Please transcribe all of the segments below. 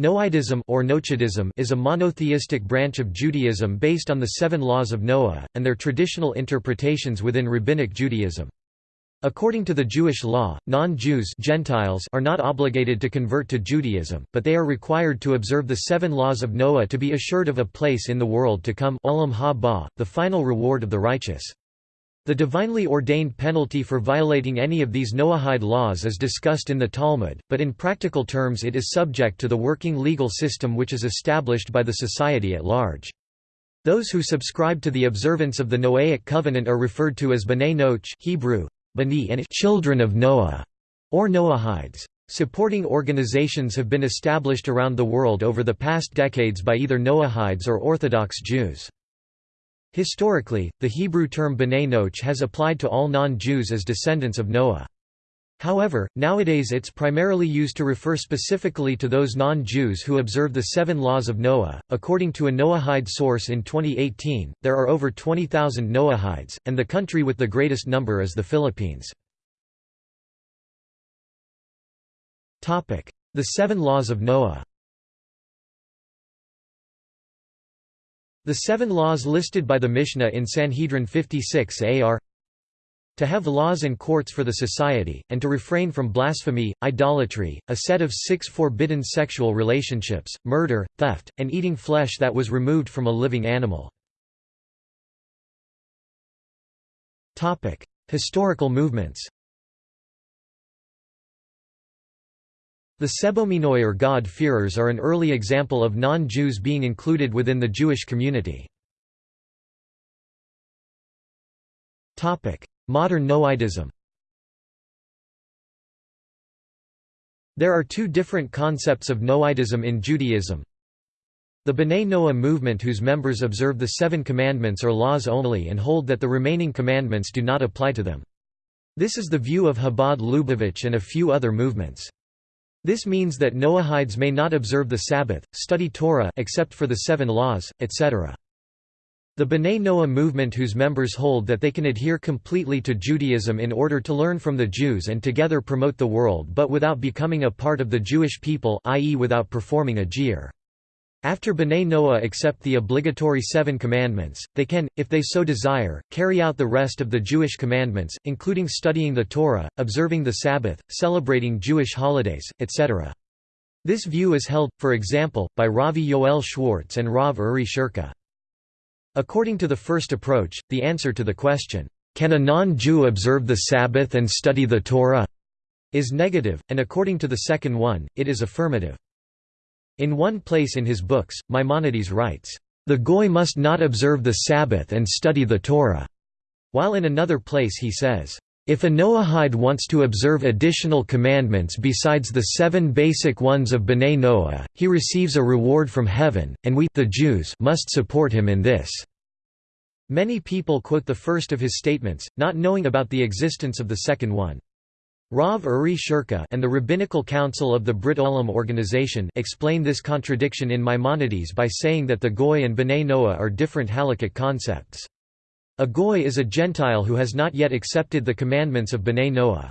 Noahidism or Noachidism is a monotheistic branch of Judaism based on the seven laws of Noah, and their traditional interpretations within Rabbinic Judaism. According to the Jewish law, non-Jews Gentiles are not obligated to convert to Judaism, but they are required to observe the seven laws of Noah to be assured of a place in the world to come Olam the final reward of the righteous. The divinely ordained penalty for violating any of these Noahide laws is discussed in the Talmud, but in practical terms it is subject to the working legal system which is established by the society at large. Those who subscribe to the observance of the Noahic covenant are referred to as B'nai Noach Hebrew, Bani and children of Noah, or Noahides. Supporting organizations have been established around the world over the past decades by either Noahides or Orthodox Jews. Historically, the Hebrew term B'nai has applied to all non-Jews as descendants of Noah. However, nowadays it's primarily used to refer specifically to those non-Jews who observe the seven laws of Noah. According to a Noahide source in 2018, there are over 20,000 Noahides, and the country with the greatest number is the Philippines. Topic: The Seven Laws of Noah The seven laws listed by the Mishnah in Sanhedrin 56a are to have laws and courts for the society, and to refrain from blasphemy, idolatry, a set of six forbidden sexual relationships, murder, theft, and eating flesh that was removed from a living animal. Historical movements The Sebomenoi or God-fearers are an early example of non-Jews being included within the Jewish community. Modern Noahidism There are two different concepts of Noahidism in Judaism. The B'nai Noah movement whose members observe the Seven Commandments or laws only and hold that the remaining commandments do not apply to them. This is the view of Chabad Lubavitch and a few other movements. This means that Noahides may not observe the Sabbath, study Torah except for the seven laws, etc. The B'nai Noah movement whose members hold that they can adhere completely to Judaism in order to learn from the Jews and together promote the world but without becoming a part of the Jewish people i.e. without performing a giyur. After B'nai Noah accept the obligatory Seven Commandments, they can, if they so desire, carry out the rest of the Jewish commandments, including studying the Torah, observing the Sabbath, celebrating Jewish holidays, etc. This view is held, for example, by Ravi Yoel Schwartz and Rav Uri Sherki. According to the first approach, the answer to the question, "'Can a non-Jew observe the Sabbath and study the Torah?' is negative, and according to the second one, it is affirmative. In one place in his books, Maimonides writes, "...the Goy must not observe the Sabbath and study the Torah," while in another place he says, if a Noahide wants to observe additional commandments besides the seven basic ones of B'nai Noah, he receives a reward from heaven, and we the Jews must support him in this." Many people quote the first of his statements, not knowing about the existence of the second one. Rav Uri Sherki and the Rabbinical Council of the Brit Olam organization explain this contradiction in Maimonides by saying that the Goy and B'nai Noah are different halakhic concepts. A Goy is a Gentile who has not yet accepted the commandments of B'nai Noah.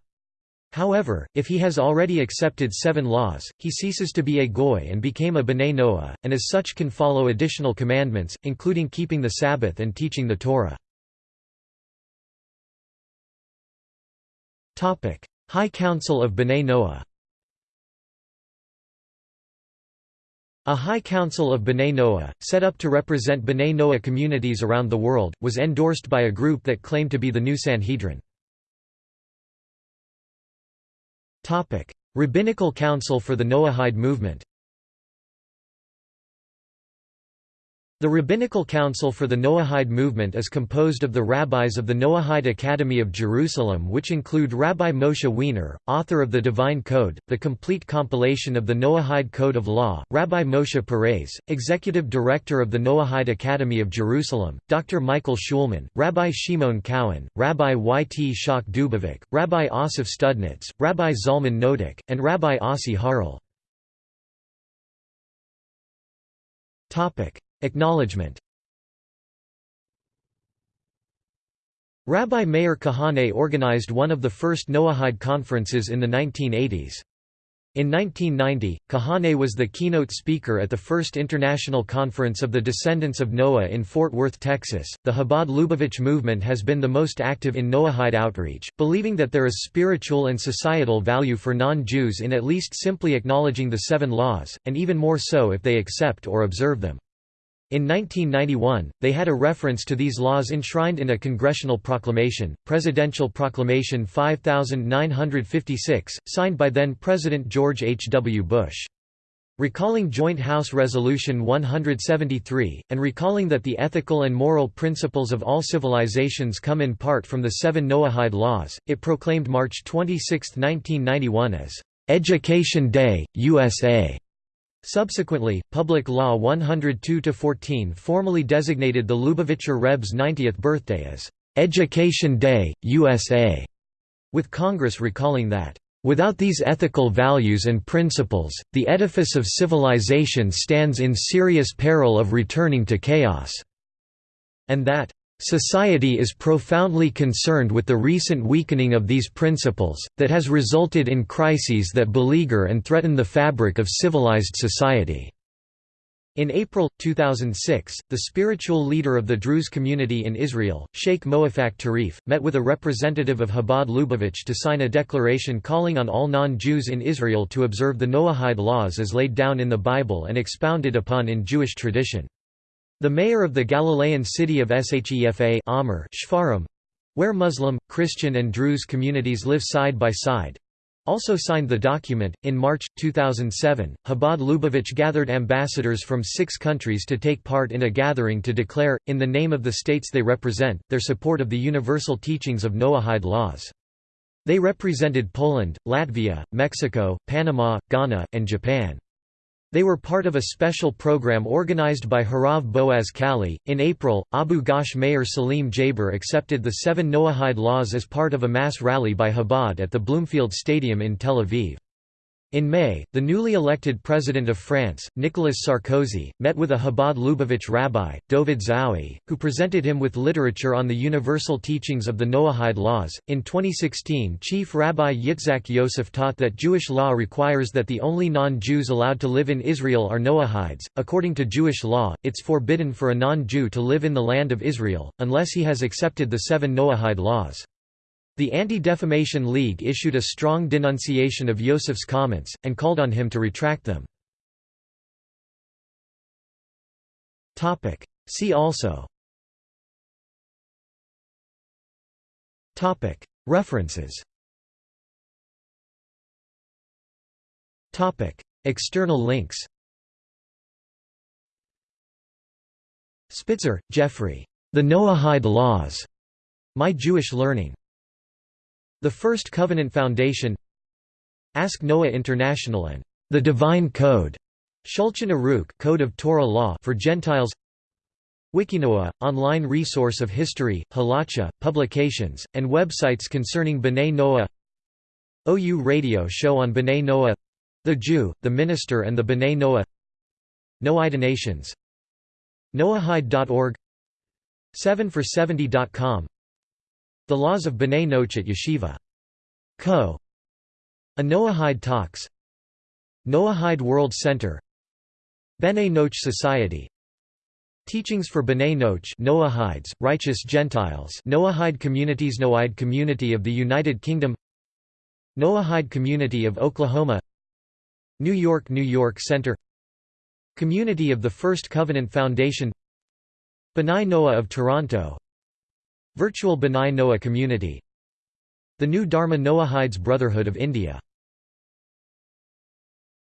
However, if he has already accepted seven laws, he ceases to be a Goy and became a B'nai Noah, and as such can follow additional commandments, including keeping the Sabbath and teaching the Torah. High Council of B'nai Noah. A High Council of B'nai Noah, set up to represent B'nai Noah communities around the world, was endorsed by a group that claimed to be the new Sanhedrin. Rabbinical Council for the Noahide movement The Rabbinical Council for the Noahide movement is composed of the rabbis of the Noahide Academy of Jerusalem which include Rabbi Moshe Weiner, author of the Divine Code, the complete compilation of the Noahide Code of Law, Rabbi Moshe Perets, executive director of the Noahide Academy of Jerusalem, Dr. Michael Schulman, Rabbi Shimon Cowen, Rabbi Y. T. Schock Dubovik, Rabbi Asif Studnitz, Rabbi Zalman Nodik, and Rabbi Asi Harel. Acknowledgement Rabbi Meir Kahane organized one of the first Noahide conferences in the 1980s. In 1990, Kahane was the keynote speaker at the first International Conference of the Descendants of Noah in Fort Worth, Texas. The Chabad Lubavitch movement has been the most active in Noahide outreach, believing that there is spiritual and societal value for non Jews in at least simply acknowledging the seven laws, and even more so if they accept or observe them. In 1991, they had a reference to these laws enshrined in a congressional proclamation, Presidential Proclamation 5956, signed by then-President George H. W. Bush. Recalling Joint House Resolution 173, and recalling that the ethical and moral principles of all civilizations come in part from the seven Noahide laws, it proclaimed March 26, 1991 as, "'Education Day, USA' Subsequently, Public Law 102-14 formally designated the Lubavitcher Rebbe's 90th birthday as "'Education Day, USA' with Congress recalling that, "'without these ethical values and principles, the edifice of civilization stands in serious peril of returning to chaos' and that, Society is profoundly concerned with the recent weakening of these principles, that has resulted in crises that beleaguer and threaten the fabric of civilized society. In April, 2006, the spiritual leader of the Druze community in Israel, Sheikh Moafak Tarif, met with a representative of Chabad Lubavitch to sign a declaration calling on all non-Jews in Israel to observe the Noahide laws as laid down in the Bible and expounded upon in Jewish tradition. The mayor of the Galilean city of Shefa Amr Shfarim, where Muslim, Christian, and Druze communities live side by side, also signed the document. In March 2007, Chabad Lubavitch gathered ambassadors from six countries to take part in a gathering to declare, in the name of the states they represent, their support of the universal teachings of Noahide laws. They represented Poland, Latvia, Mexico, Panama, Ghana, and Japan. They were part of a special program organized by Harav Boaz Kali. In April, Abu Ghosh Mayor Salim Jaber accepted the seven Noahide laws as part of a mass rally by Chabad at the Bloomfield Stadium in Tel Aviv. In May, the newly elected president of France, Nicolas Sarkozy, met with a Chabad Lubavitch rabbi, Dovid Zaoui, who presented him with literature on the universal teachings of the Noahide laws. In 2016, Chief Rabbi Yitzhak Yosef taught that Jewish law requires that the only non Jews allowed to live in Israel are Noahides. According to Jewish law, it's forbidden for a non Jew to live in the land of Israel, unless he has accepted the seven Noahide laws. The Anti-Defamation League issued a strong denunciation of Yosef's comments, and called on him to retract them. See also References External links Spitzer, Jeffrey. The Noahide Laws. My Jewish Learning. The First Covenant Foundation Ask Noah International and The Divine Code Shulchan Aruch Code of Torah Law for Gentiles Wikinoah, online resource of history, halacha, publications, and websites concerning B'nai Noah OU radio show on B'nai Noah The Jew, the Minister and the B'nai Noah Noahide Nations Noahide.org 7for70.com the Laws of B'nai Noach at Yeshiva. Co. A Noahide Talks. Noahide World Center. B'nai Noach Society. Teachings for B'nai Noach Noahides, Righteous Gentiles Noahide Communities Noahide Community of the United Kingdom. Noahide Community of Oklahoma. New York New York Center. Community of the First Covenant Foundation. B'nai Noah of Toronto Virtual B'nai Noah Community. The New Dharma Noahides Brotherhood of India